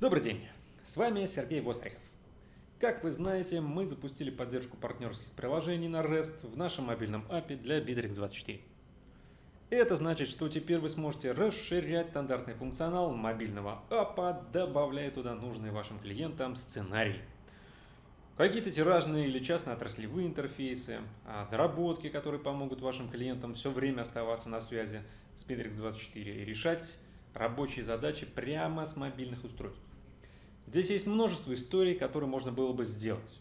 Добрый день, с вами Сергей Востриков. Как вы знаете, мы запустили поддержку партнерских приложений на REST в нашем мобильном API для Bittrex24. Это значит, что теперь вы сможете расширять стандартный функционал мобильного API, добавляя туда нужные вашим клиентам сценарии. Какие-то тиражные или частно-отраслевые интерфейсы, а, доработки, которые помогут вашим клиентам все время оставаться на связи с Bittrex24 и решать рабочие задачи прямо с мобильных устройств. Здесь есть множество историй, которые можно было бы сделать.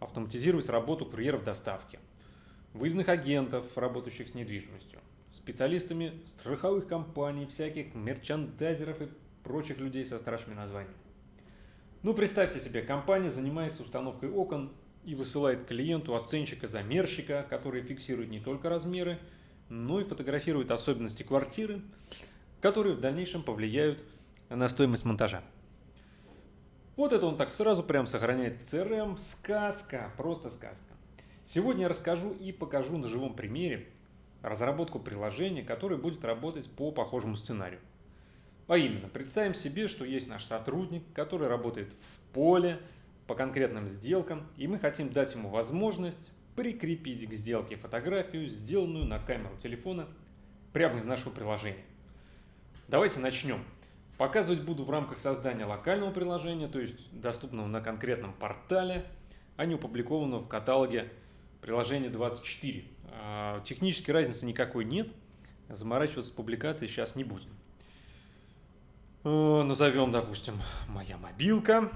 Автоматизировать работу курьеров доставки, выездных агентов, работающих с недвижимостью, специалистами страховых компаний, всяких мерчандайзеров и прочих людей со страшными названиями. Ну, представьте себе, компания занимается установкой окон и высылает клиенту оценщика-замерщика, который фиксирует не только размеры, но и фотографирует особенности квартиры, которые в дальнейшем повлияют на стоимость монтажа. Вот это он так сразу прям сохраняет в CRM. Сказка, просто сказка. Сегодня я расскажу и покажу на живом примере разработку приложения, которое будет работать по похожему сценарию. А именно, представим себе, что есть наш сотрудник, который работает в поле по конкретным сделкам, и мы хотим дать ему возможность прикрепить к сделке фотографию, сделанную на камеру телефона прямо из нашего приложения. Давайте начнем. Показывать буду в рамках создания локального приложения, то есть доступного на конкретном портале, а не опубликованного в каталоге приложения 24. А, технической разницы никакой нет, заморачиваться с публикацией сейчас не будем. Э, назовем, допустим, «Моя мобилка».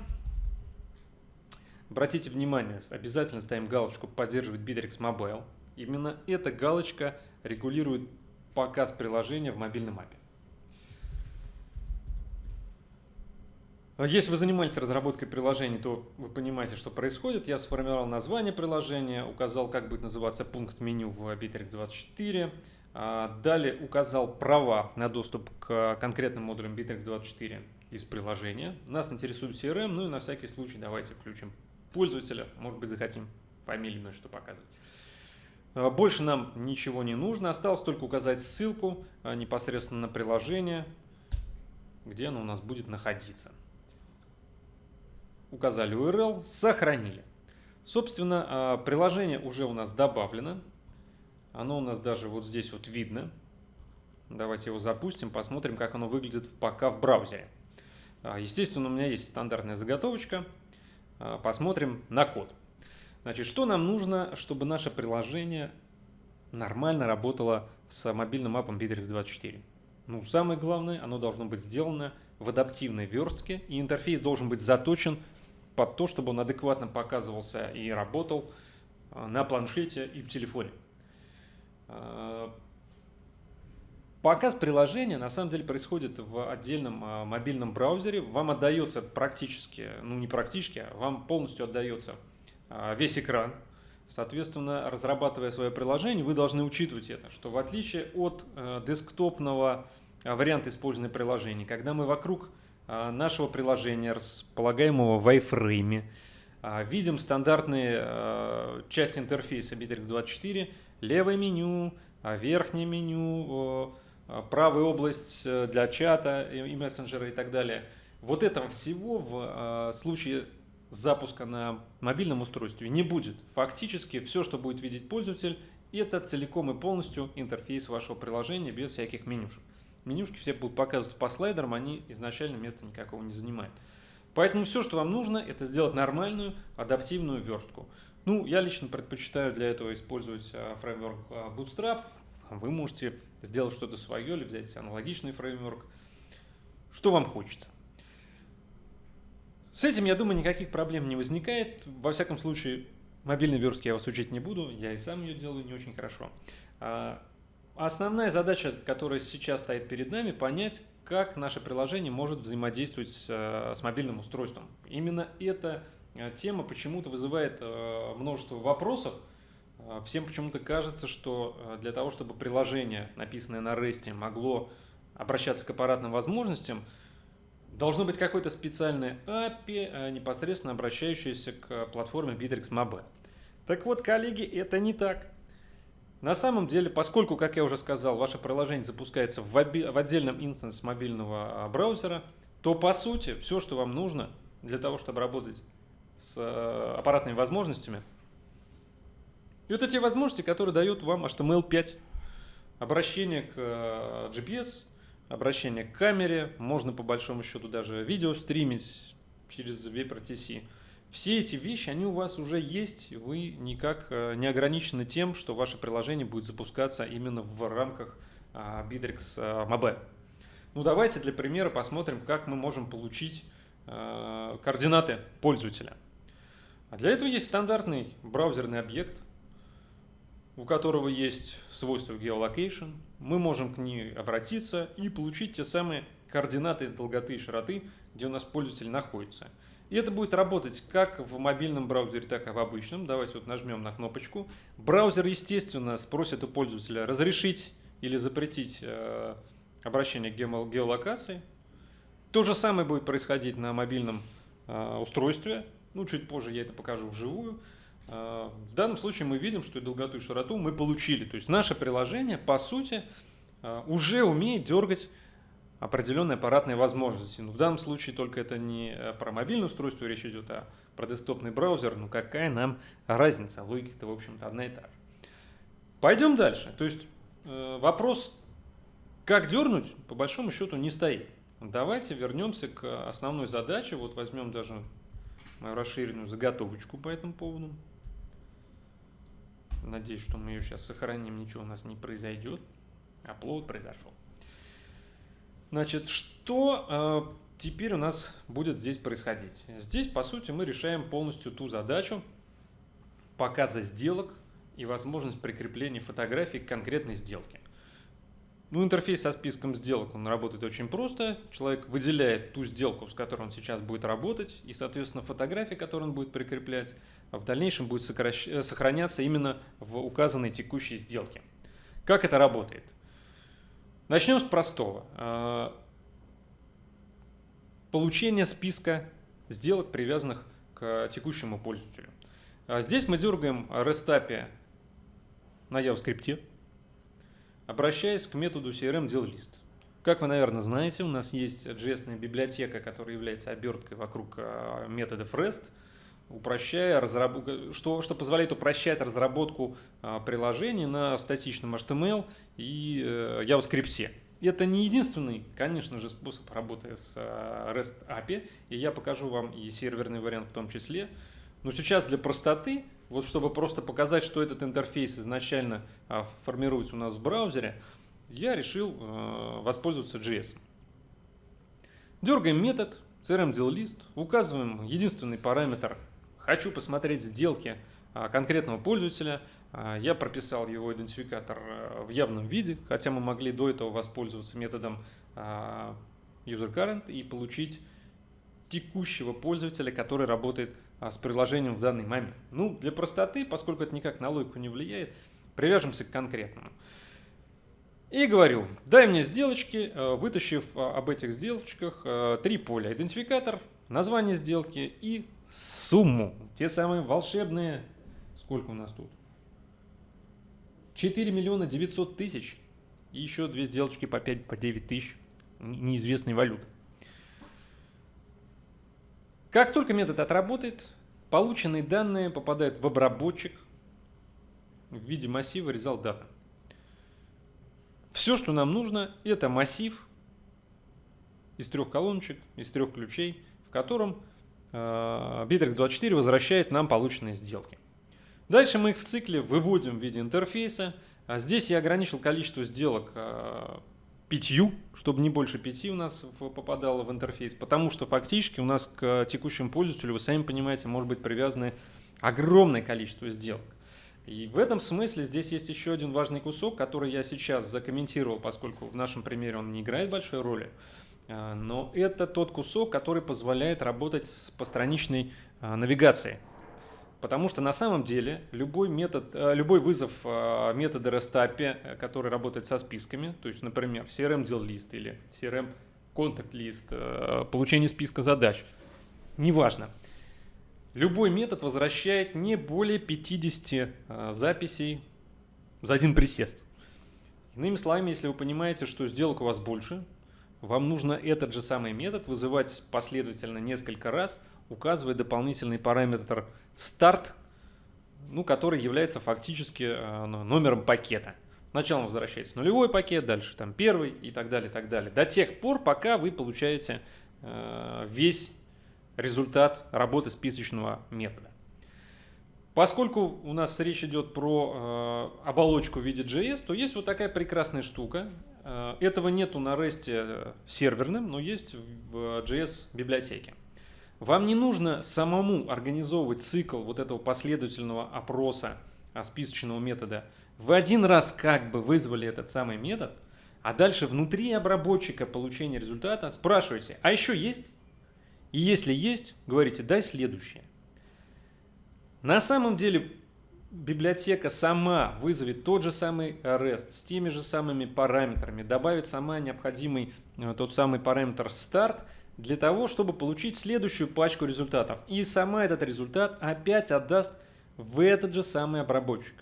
Обратите внимание, обязательно ставим галочку «Поддерживать Bittrex Mobile». Именно эта галочка регулирует показ приложения в мобильном апе. Если вы занимались разработкой приложений, то вы понимаете, что происходит. Я сформировал название приложения, указал, как будет называться пункт меню в Bittrex24. А, далее указал права на доступ к конкретным модулям Bittrex24 из приложения. Нас интересует CRM, ну и на всякий случай давайте включим пользователя. Может быть захотим фамилию, что показывать. А, больше нам ничего не нужно. Осталось только указать ссылку непосредственно на приложение, где оно у нас будет находиться указали URL, сохранили. Собственно, а, приложение уже у нас добавлено. Оно у нас даже вот здесь вот видно. Давайте его запустим, посмотрим, как оно выглядит пока в браузере. А, естественно, у меня есть стандартная заготовочка. А, посмотрим на код. Значит, что нам нужно, чтобы наше приложение нормально работало с мобильным аппом Bittrex24? Ну, самое главное, оно должно быть сделано в адаптивной верстке, и интерфейс должен быть заточен под то, чтобы он адекватно показывался и работал э, на планшете и в телефоне. Э, показ приложения на самом деле происходит в отдельном э, мобильном браузере. Вам отдается практически, ну не практически, а вам полностью отдается весь экран. Соответственно, разрабатывая свое приложение, вы должны учитывать это, что в отличие от десктопного варианта использования приложений, когда мы вокруг нашего приложения, располагаемого в iFrame. А, видим стандартные а, части интерфейса Bittrex24, левое меню, верхнее меню, правая область э, для чата и мессенджера и так далее. Вот этого всего в случае запуска на мобильном устройстве не будет. Фактически все, что будет видеть пользователь, это целиком и полностью интерфейс вашего приложения без всяких менюшек менюшки все будут показываться по слайдерам, они изначально места никакого не занимают. Поэтому все, что вам нужно, это сделать нормальную адаптивную верстку. Ну, я лично предпочитаю для этого использовать а, фреймворк а, Bootstrap. Вы можете сделать что-то свое или взять аналогичный фреймворк. Что вам хочется. С этим, я думаю, никаких проблем не возникает. Во всяком случае, мобильной верстки я вас учить не буду. Я и сам ее делаю не очень хорошо. Основная задача, которая сейчас стоит перед нами, понять, как наше приложение может взаимодействовать с, э, с мобильным устройством. Именно эта э, тема почему-то вызывает э, множество вопросов. Всем почему-то кажется, что для того, чтобы приложение, написанное на REST, могло обращаться к аппаратным возможностям, должно быть какое-то специальное API, непосредственно обращающееся к платформе Bittrex Mobile. Так вот, коллеги, это не так. На самом деле, поскольку, как я уже сказал, ваше приложение запускается в, в отдельном инстансе мобильного а, браузера, то по сути все, что вам нужно для того, чтобы работать с э, аппаратными возможностями, это те возможности, которые дают вам HTML5. Обращение к э, GPS, обращение к камере, можно по большому счету даже видео стримить через VPRTC. Все эти вещи, они у вас уже есть, вы никак э, не ограничены тем, что ваше приложение будет запускаться именно в рамках а, Bittrex а, Mobile. Ну давайте для примера посмотрим, как мы можем получить э, координаты пользователя. А для этого есть стандартный браузерный объект, у которого есть свойство geolocation. Мы можем к ней обратиться и получить те самые координаты долготы и широты, где у нас пользователь находится. И это будет работать как в мобильном браузере, так и в обычном. Давайте вот нажмем на кнопочку. Браузер, естественно, спросит у пользователя разрешить или запретить э, обращение к геолокации. То же самое будет происходить на мобильном э, устройстве. Ну, чуть позже я это покажу вживую. Э, в данном случае мы видим, что и долготу, и широту мы получили. То есть наше приложение, по сути, уже умеет дергать определенные аппаратные возможности. Но в данном случае только это не э, про мобильное устройство речь идет, а про десктопный браузер. Ну какая нам разница? Логика-то, в общем-то, одна и та же. Пойдем дальше. То есть э, вопрос, как дернуть, по большому счету не стоит. Давайте вернемся к основной задаче. Вот возьмем даже мою расширенную заготовочку по этому поводу. Надеюсь, что мы ее сейчас сохраним, ничего у нас не произойдет. Аплод произошел. Значит, что э, теперь у нас будет здесь происходить? Здесь, по сути, мы решаем полностью ту задачу показа сделок и возможность прикрепления фотографий к конкретной сделке. Ну, интерфейс со списком сделок, он работает очень просто. Человек выделяет ту сделку, с которой он сейчас будет работать, и, соответственно, фотографии, которые он будет прикреплять, в дальнейшем будет сокращ... Э, сохраняться именно в указанной текущей сделке. Как это работает? Начнем с простого. А, получение списка сделок, привязанных к текущему пользователю. А, здесь мы дергаем API на JavaScript, обращаясь к методу CRM DealList. Как вы, наверное, знаете, у нас есть JS библиотека, которая является оберткой вокруг а, методов REST, упрощая разработку, что, что позволяет упрощать разработку приложений на статичном HTML и э, JavaScript. Это не единственный, конечно же, способ работы с э, REST API, и я покажу вам и серверный вариант в том числе. Но сейчас для простоты, вот чтобы просто показать, что этот интерфейс изначально а, формируется у нас в браузере, я решил э, воспользоваться JS. Дергаем метод crmdealList, указываем единственный параметр «Хочу посмотреть сделки а, конкретного пользователя», а, я прописал его идентификатор э, в явном виде, хотя мы могли до этого воспользоваться методом а, userCurrent и получить текущего пользователя, который работает с приложением в данный момент. Ну, для простоты, поскольку это никак на логику не влияет, привяжемся к конкретному. И говорю, дай мне сделочки, э, вытащив об этих сделочках э, три поля. Идентификатор, название сделки и сумму. Те самые волшебные, сколько у нас тут? 4 миллиона 900 тысяч и еще две сделочки по 5, по 9 тысяч неизвестной валюты. Как только метод отработает, полученные данные попадают в обработчик в виде массива result data. Все, что нам нужно, это массив из трех колоночек, из трех ключей, в котором Bittrex24 возвращает нам полученные сделки. Дальше мы их в цикле выводим в виде интерфейса. А здесь я ограничил количество сделок а, пятью, чтобы не больше пяти у нас попадало в интерфейс, потому что фактически у нас к текущему пользователю, вы сами понимаете, может быть привязаны огромное количество сделок. И в этом смысле здесь есть еще один важный кусок, который я сейчас закомментировал, поскольку в нашем примере он не играет большой роли. А, но это тот кусок, который позволяет работать с постраничной навигацией. Потому что на самом деле любой, метод, э, любой вызов э, метода REST API, который работает со списками, то есть, например, CRM deal list или CRM contact list, э, получение списка задач, неважно. Любой метод возвращает не более 50 записей за один присест. Иными словами, если вы понимаете, что сделок у вас больше, вам нужно этот же самый метод вызывать последовательно несколько раз, указывая дополнительный параметр start, ну, который является фактически э, номером пакета. Сначала возвращается нулевой пакет, дальше там первый и так далее, и так далее. До тех пор, пока вы получаете э, весь результат работы списочного метода. Поскольку у нас речь идет про э, оболочку в виде JS, то есть вот такая прекрасная штука. Э, этого нету на REST э, серверным, но есть в JS библиотеке. Вам не нужно самому организовывать цикл вот этого последовательного опроса списочного метода. Вы один раз как бы вызвали этот самый метод, а дальше внутри обработчика получения результата спрашиваете, а еще есть? И если есть, говорите, дай следующее. На самом деле библиотека сама вызовет тот же самый REST с теми же самыми параметрами, добавит сама необходимый э, тот самый параметр start для того, чтобы получить следующую пачку результатов. И сама этот результат опять отдаст в этот же самый обработчик.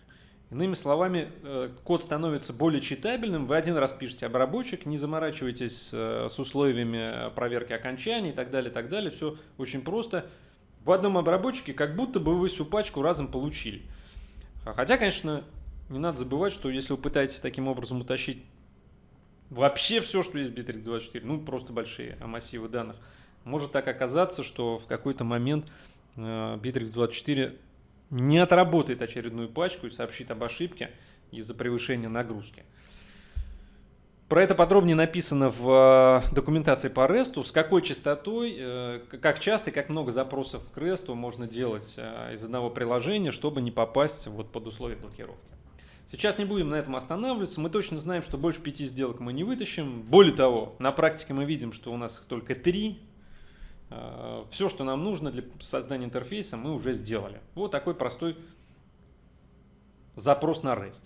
Иными словами, э, код становится более читабельным. Вы один раз пишете обработчик, не заморачивайтесь э, с условиями проверки окончаний и так далее, так далее. Все очень просто в одном обработчике как будто бы вы всю пачку разом получили. Хотя, конечно, не надо забывать, что если вы пытаетесь таким образом утащить вообще все, что есть в Bittrex24, ну просто большие массивы данных, может так оказаться, что в какой-то момент э, Bittrex24 не отработает очередную пачку и сообщит об ошибке из-за превышения нагрузки. Про это подробнее написано в э, документации по REST, с какой частотой, э, как часто и как много запросов к REST можно делать э, из одного приложения, чтобы не попасть вот под условия блокировки. Сейчас не будем на этом останавливаться, мы точно знаем, что больше пяти сделок мы не вытащим. Более того, на практике мы видим, что у нас их только три. Все, что нам нужно для создания интерфейса, мы уже сделали. Вот такой простой запрос на REST.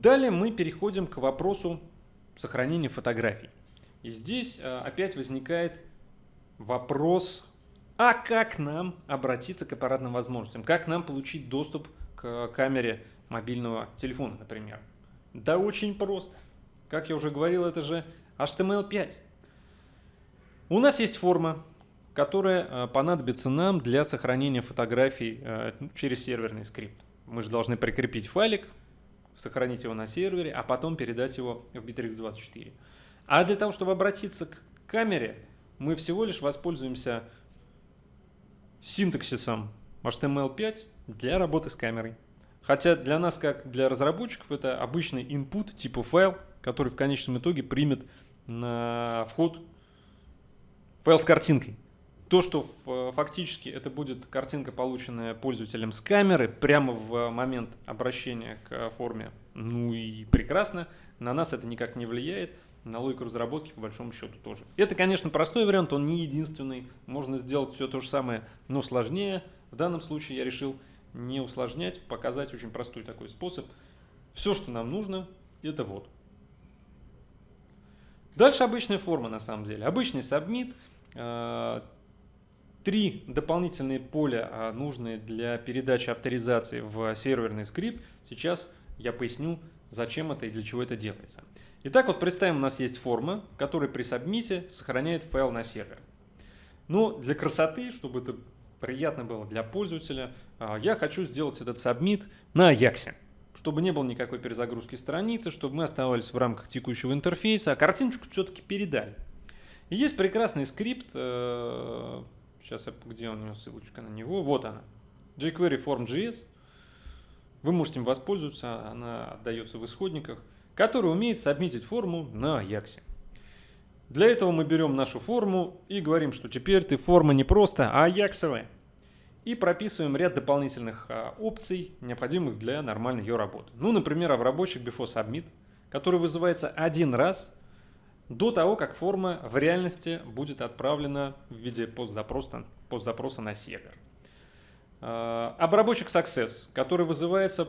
Далее мы переходим к вопросу сохранения фотографий. И здесь э, опять возникает вопрос, а как нам обратиться к аппаратным возможностям? Как нам получить доступ к камере мобильного телефона, например? Да очень просто. Как я уже говорил, это же HTML5. У нас есть форма, которая э, понадобится нам для сохранения фотографий э, через серверный скрипт. Мы же должны прикрепить файлик, сохранить его на сервере, а потом передать его в Bittrex24. А для того, чтобы обратиться к камере, мы всего лишь воспользуемся синтаксисом HTML5 для работы с камерой. Хотя для нас, как для разработчиков, это обычный input типа файл, который в конечном итоге примет на вход файл с картинкой. То, что фактически это будет картинка, полученная пользователем с камеры, прямо в момент обращения к форме, ну и прекрасно, на нас это никак не влияет, на логику разработки по большому счету тоже. Это, конечно, простой вариант, он не единственный, можно сделать все то же самое, но сложнее. В данном случае я решил не усложнять, показать очень простой такой способ. Все, что нам нужно, это вот. Дальше обычная форма на самом деле. Обычный submit, э, три дополнительные поля, а, нужные для передачи авторизации в серверный скрипт. Сейчас я поясню, зачем это и для чего это делается. Итак, вот представим, у нас есть форма, которая при сабмите сохраняет файл на сервер. Но для красоты, чтобы это приятно было для пользователя, а, я хочу сделать этот сабмит на Ajax. Чтобы не было никакой перезагрузки страницы, чтобы мы оставались в рамках текущего интерфейса, а картиночку все-таки передали. И есть прекрасный скрипт, Сейчас, где у него ссылочка на него? Вот она. jQuery Form.js. Вы можете им воспользоваться, она отдается в исходниках, который умеет сабмитить форму на Ajax. Для этого мы берем нашу форму и говорим, что теперь ты форма не просто, а аяксовая. И прописываем ряд дополнительных а, опций, необходимых для нормальной ее работы. Ну, например, обработчик before submit, который вызывается один раз до того, как форма в реальности будет отправлена в виде постзапроса, постзапроса на сервер. А, обработчик Success, который вызывается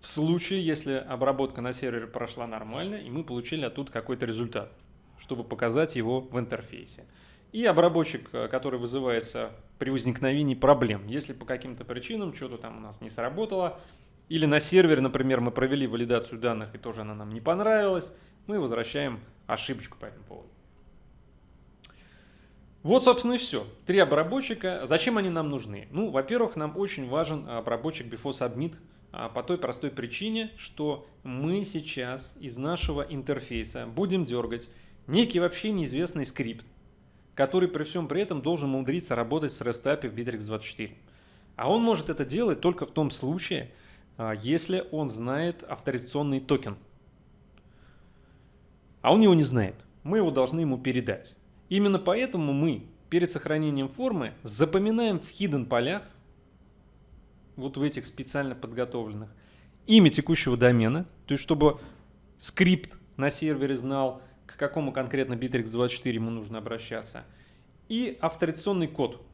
в случае, если обработка на сервере прошла нормально, и мы получили оттуда какой-то результат, чтобы показать его в интерфейсе. И обработчик, э, который вызывается при возникновении проблем. Если по каким-то причинам что-то там у нас не сработало, или на сервере, например, мы провели валидацию данных и тоже она нам не понравилась, мы возвращаем ошибочку по этому поводу. Вот, собственно, и все. Три обработчика. Зачем они нам нужны? Ну, во-первых, нам очень важен обработчик before submit а, по той простой причине, что мы сейчас из нашего интерфейса будем дергать некий вообще неизвестный скрипт, который при всем при этом должен умудриться работать с REST API в Bittrex 24. А он может это делать только в том случае, а, если он знает авторизационный токен. А он его не знает. Мы его должны ему передать. Именно поэтому мы перед сохранением формы запоминаем в hidden полях, вот в этих специально подготовленных, имя текущего домена, то есть чтобы скрипт на сервере знал, к какому конкретно Bittrex24 ему нужно обращаться, и авторизационный код.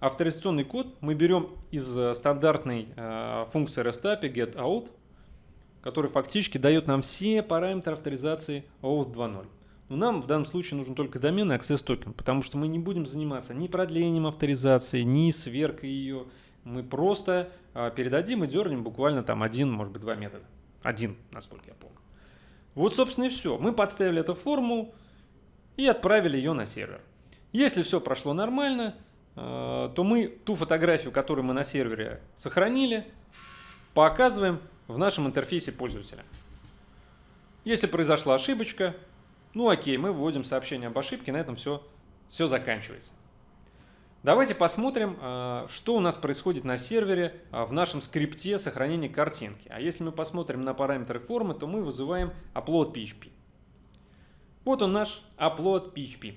Авторизационный код мы берем из э, стандартной э, функции REST API getOut, который фактически дает нам все параметры авторизации OAuth 2.0. Но нам в данном случае нужен только домен и access токен, потому что мы не будем заниматься ни продлением авторизации, ни сверкой ее. Мы просто а, передадим и дернем буквально там один, может быть, два метода. Один, насколько я помню. Вот, собственно, и все. Мы подставили эту форму и отправили ее на сервер. Если все прошло нормально, а, то мы ту фотографию, которую мы на сервере сохранили, показываем в нашем интерфейсе пользователя. Если произошла ошибочка, ну окей, мы вводим сообщение об ошибке, на этом все, все заканчивается. Давайте посмотрим, а, что у нас происходит на сервере а, в нашем скрипте сохранения картинки. А если мы посмотрим на параметры формы, то мы вызываем upload PHP. Вот он наш upload PHP.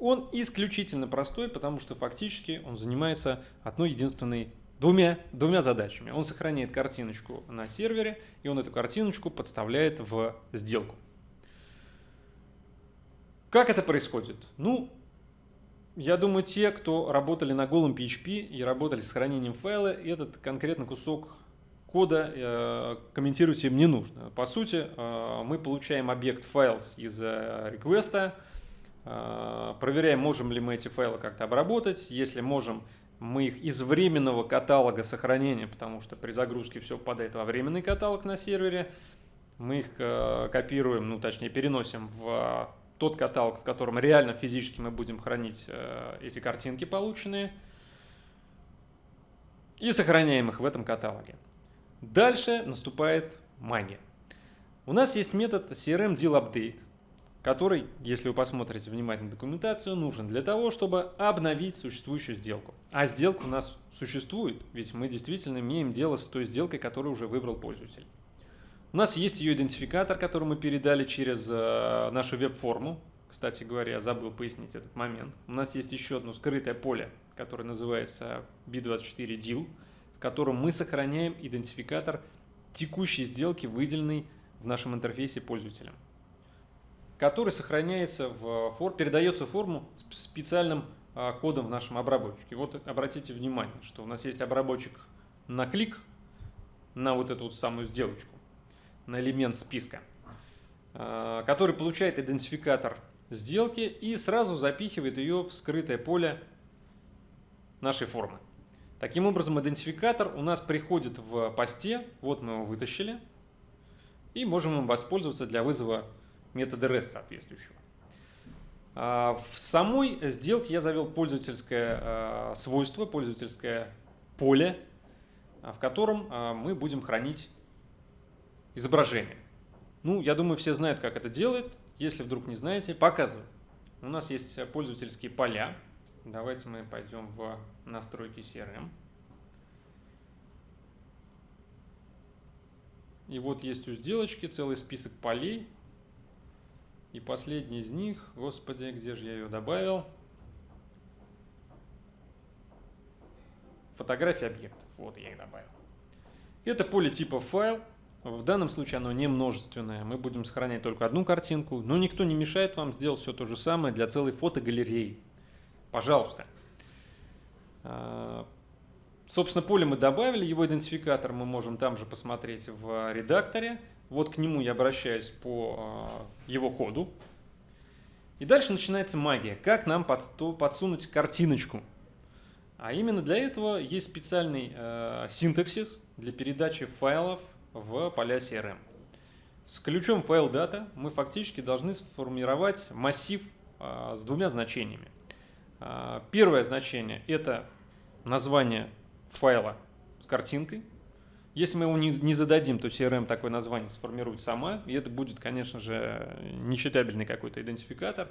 Он исключительно простой, потому что фактически он занимается одной единственной двумя, двумя задачами. Он сохраняет картиночку на сервере, и он эту картиночку подставляет в сделку. Как это происходит? Ну, я думаю, те, кто работали на голом PHP и работали с хранением файла, этот конкретно кусок кода э, комментировать им не нужно. По сути, э, мы получаем объект files из э, реквеста, э, проверяем, можем ли мы эти файлы как-то обработать. Если можем, мы их из временного каталога сохранения, потому что при загрузке все попадает во временный каталог на сервере, мы их э, копируем, ну точнее переносим в тот каталог, в котором реально физически мы будем хранить э, эти картинки полученные, и сохраняем их в этом каталоге. Дальше наступает магия. У нас есть метод CRM Deal Update, который, если вы посмотрите внимательно документацию, нужен для того, чтобы обновить существующую сделку. А сделка у нас существует, ведь мы действительно имеем дело с той сделкой, которую уже выбрал пользователь. У нас есть ее идентификатор, который мы передали через э, нашу веб-форму. Кстати говоря, забыл пояснить этот момент. У нас есть еще одно скрытое поле, которое называется B24 Deal, в котором мы сохраняем идентификатор текущей сделки, выделенный в нашем интерфейсе пользователем который сохраняется в фор, передается в форму специальным а, кодом в нашем обработчике. Вот обратите внимание, что у нас есть обработчик на клик, на вот эту вот самую сделочку, на элемент списка, а, который получает идентификатор сделки и сразу запихивает ее в скрытое поле нашей формы. Таким образом, идентификатор у нас приходит в посте, вот мы его вытащили, и можем им воспользоваться для вызова метода REST соответствующего. А, в самой сделке я завел пользовательское а, свойство, пользовательское поле, а, в котором мы будем хранить изображение. Ну, я думаю, все знают, как это делает. Если вдруг не знаете, показываю. У нас есть пользовательские поля. Давайте мы пойдем в настройки CRM. И вот есть у сделочки целый список полей. И последний из них, господи, где же я ее добавил? Фотографии объектов. Вот я их добавил. Это поле типа файл. В данном случае оно не множественное. Мы будем сохранять только одну картинку. Но никто не мешает вам сделать все то же самое для целой фотогалереи. Пожалуйста. А, собственно, поле мы добавили, его идентификатор мы можем там же посмотреть в редакторе. Вот к нему я обращаюсь по э, его коду. И дальше начинается магия. Как нам подсунуть картиночку? А именно для этого есть специальный э, синтаксис для передачи файлов в поля CRM. С ключом файл data мы фактически должны сформировать массив э, с двумя значениями. Первое значение это название файла с картинкой. Если мы его не, не зададим, то CRM такое название сформирует сама, и это будет, конечно же, нечитабельный какой-то идентификатор.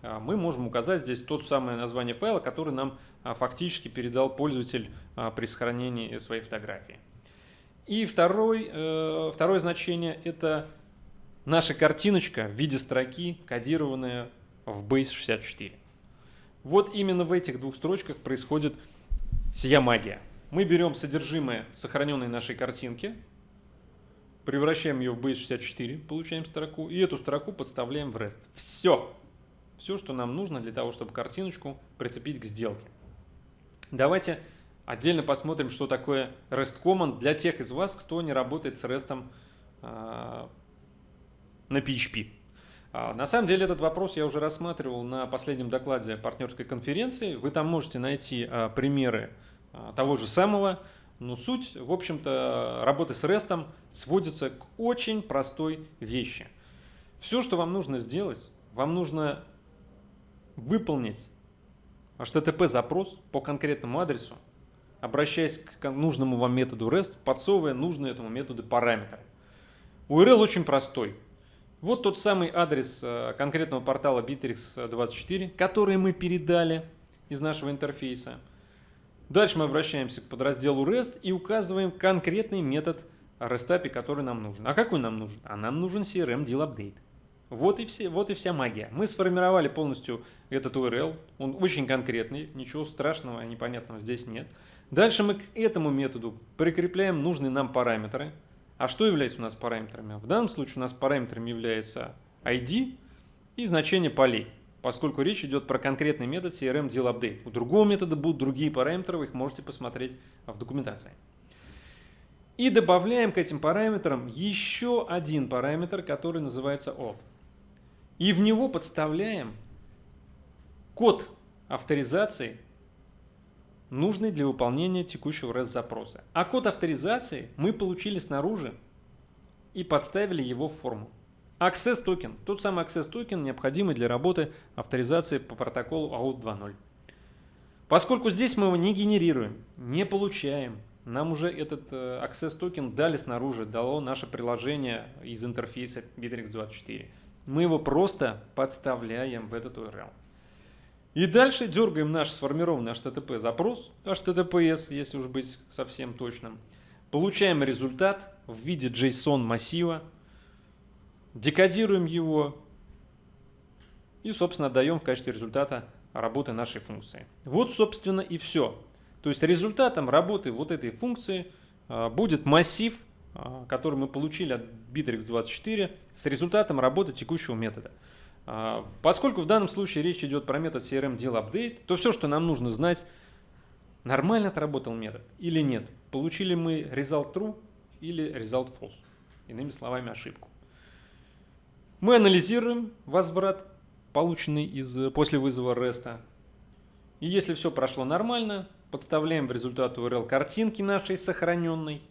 А, мы можем указать здесь тот самое название файла, который нам а, фактически передал пользователь а, при сохранении своей фотографии. И второй, э, второе значение – это наша картиночка в виде строки, кодированная в Base64. Вот именно в этих двух строчках происходит сия магия. Мы берем содержимое сохраненной нашей картинки, превращаем ее в Base64, получаем строку, и эту строку подставляем в REST. Все! все, что нам нужно для того, чтобы картиночку прицепить к сделке. Давайте отдельно посмотрим, что такое REST Command для тех из вас, кто не работает с REST э, на PHP. А, на самом деле этот вопрос я уже рассматривал на последнем докладе партнерской конференции. Вы там можете найти а, примеры того же самого, но суть, в общем-то, работы с REST сводится к очень простой вещи. Все, что вам нужно сделать, вам нужно выполнить HTTP запрос по конкретному адресу, обращаясь к нужному вам методу REST, подсовывая нужные этому методу параметры. URL очень простой. Вот тот самый адрес э, конкретного портала Bittrex24, который мы передали из нашего интерфейса. Дальше мы обращаемся к подразделу REST и указываем конкретный метод REST API, который нам нужен. А какой нам нужен? А нам нужен CRM Deal Update. Вот и, все, вот и вся магия. Мы сформировали полностью этот URL. Он очень конкретный, ничего страшного, непонятного здесь нет. Дальше мы к этому методу прикрепляем нужные нам параметры. А что является у нас параметрами? В данном случае у нас параметрами является ID и значение полей, поскольку речь идет про конкретный метод CRM Deal Update. У другого метода будут другие параметры, вы их можете посмотреть в документации. И добавляем к этим параметрам еще один параметр, который называется auth и в него подставляем код авторизации, нужный для выполнения текущего REST-запроса. А код авторизации мы получили снаружи и подставили его в форму. Access токен, тот самый Access токен, необходимый для работы авторизации по протоколу OAuth 2.0. Поскольку здесь мы его не генерируем, не получаем, нам уже этот э, Access токен дали снаружи, дало наше приложение из интерфейса Bittrex 24 мы его просто подставляем в этот URL. И дальше дергаем наш сформированный HTTP запрос, HTTPS, если уж быть совсем точным. Получаем результат в виде JSON массива, декодируем его и, собственно, отдаем в качестве результата работы нашей функции. Вот, собственно, и все. То есть результатом работы вот этой функции а, будет массив а, который мы получили от Bittrex24 с результатом работы текущего метода. А, поскольку в данном случае речь идет про метод CRM Deal Update, то все, что нам нужно знать, нормально отработал метод или нет. Получили мы result true или result false. Иными словами, ошибку. Мы анализируем возврат, полученный из, после вызова REST. И если все прошло нормально, подставляем в результат URL картинки нашей сохраненной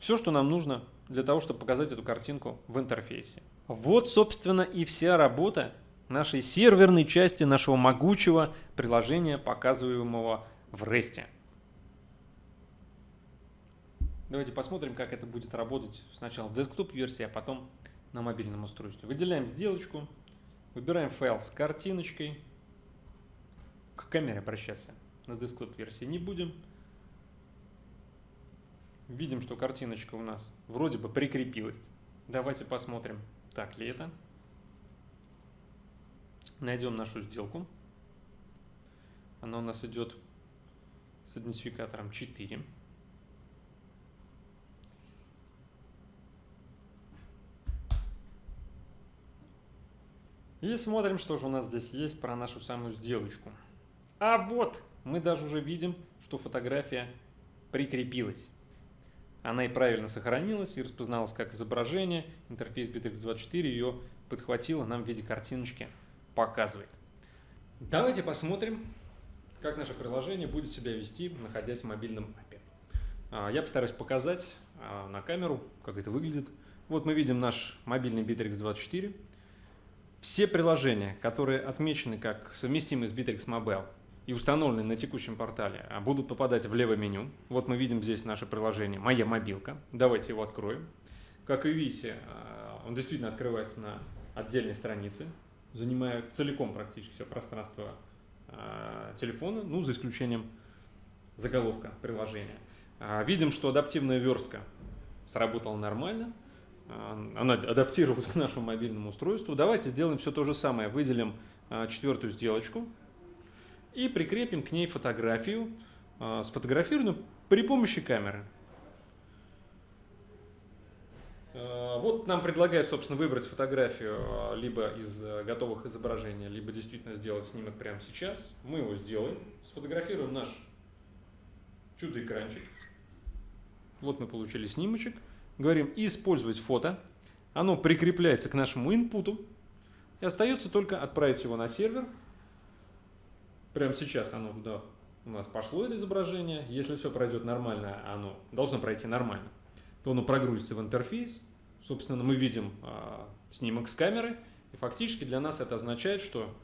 Все, что нам нужно для того, чтобы показать эту картинку в интерфейсе. Вот, собственно, и вся работа нашей серверной части нашего могучего приложения, показываемого в REST. Давайте посмотрим, как это будет работать сначала в десктоп-версии, а потом на мобильном устройстве. Выделяем сделочку, выбираем файл с картиночкой. К камере обращаться на десктоп-версии не будем. Видим, что картиночка у нас вроде бы прикрепилась. Давайте посмотрим, так ли это. Найдем нашу сделку. Она у нас идет с идентификатором 4. И смотрим, что же у нас здесь есть про нашу самую сделочку. А вот, мы даже уже видим, что фотография прикрепилась. Она и правильно сохранилась и распозналась как изображение. Интерфейс BitX24 ее подхватила, нам в виде картиночки показывает. Давайте посмотрим, как наше приложение будет себя вести, находясь в мобильном API. А, я постараюсь показать а, на камеру, как это выглядит. Вот мы видим наш мобильный Bittrex 24. Все приложения, которые отмечены как совместимые с Bittrex Mobile и установлены на текущем портале, а, будут попадать в левое меню. Вот мы видим здесь наше приложение «Моя мобилка». Давайте его откроем. Как вы видите, он действительно открывается на отдельной странице, занимая целиком практически все пространство телефона, ну, за исключением заголовка приложения. Видим, что адаптивная верстка сработала нормально, она адаптировалась к нашему мобильному устройству. Давайте сделаем все то же самое. Выделим четвертую сделочку и прикрепим к ней фотографию, сфотографированную при помощи камеры. Вот нам предлагают, собственно, выбрать фотографию либо из готовых изображений, либо действительно сделать снимок прямо сейчас. Мы его сделаем, сфотографируем наш чудо-экранчик. Вот мы получили снимочек. Говорим «Использовать фото». Оно прикрепляется к нашему инпуту. И остается только отправить его на сервер. Прямо сейчас оно туда у нас пошло это изображение. Если все пройдет нормально, оно должно пройти нормально, то оно прогрузится в интерфейс. Собственно, мы видим э, снимок с камеры. И фактически для нас это означает, что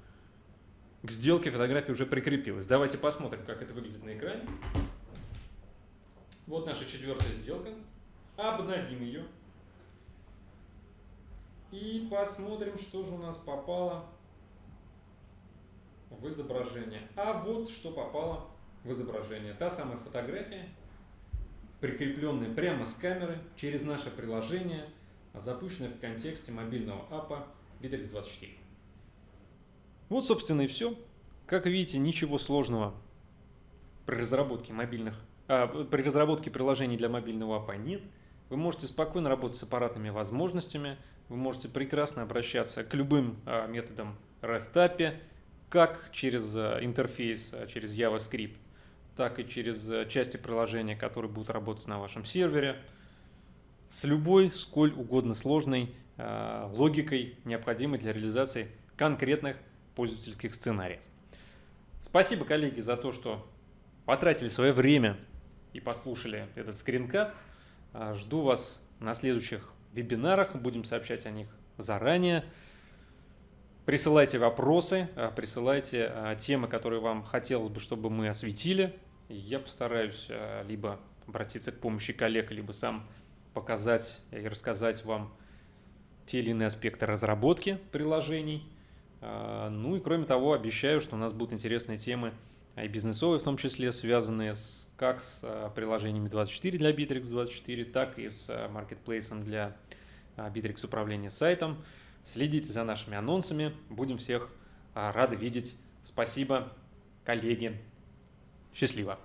к сделке фотография уже прикрепилась. Давайте посмотрим, как это выглядит на экране. Вот наша четвертая сделка. Обновим ее. И посмотрим, что же у нас попало в изображение. А вот что попало в изображение. Та самая фотография, прикрепленная прямо с камеры через наше приложение, запущенная в контексте мобильного аппа Bittrex 24. Вот, собственно, и все. Как видите, ничего сложного при разработке мобильных а, при разработке приложений для мобильного апа нет. Вы можете спокойно работать с аппаратными возможностями, вы можете прекрасно обращаться к любым а, методам REST API, как через а, интерфейс, через JavaScript, так и через части приложения, которые будут работать на вашем сервере, с любой, сколь угодно сложной логикой, необходимой для реализации конкретных пользовательских сценариев. Спасибо, коллеги, за то, что потратили свое время и послушали этот скринкаст. А, жду вас на следующих вебинарах, будем сообщать о них заранее. Присылайте вопросы, а, присылайте а, темы, которые вам хотелось бы, чтобы мы осветили. Я постараюсь либо обратиться к помощи коллег, либо сам показать и рассказать вам те или иные аспекты разработки приложений. Ну и кроме того, обещаю, что у нас будут интересные темы и бизнесовые, в том числе связанные с как с э, приложениями 24 для Bittrex 24, так и с маркетплейсом для Bittrex управления сайтом. Следите за нашими анонсами, будем всех рады видеть. Спасибо, коллеги. Счастливо!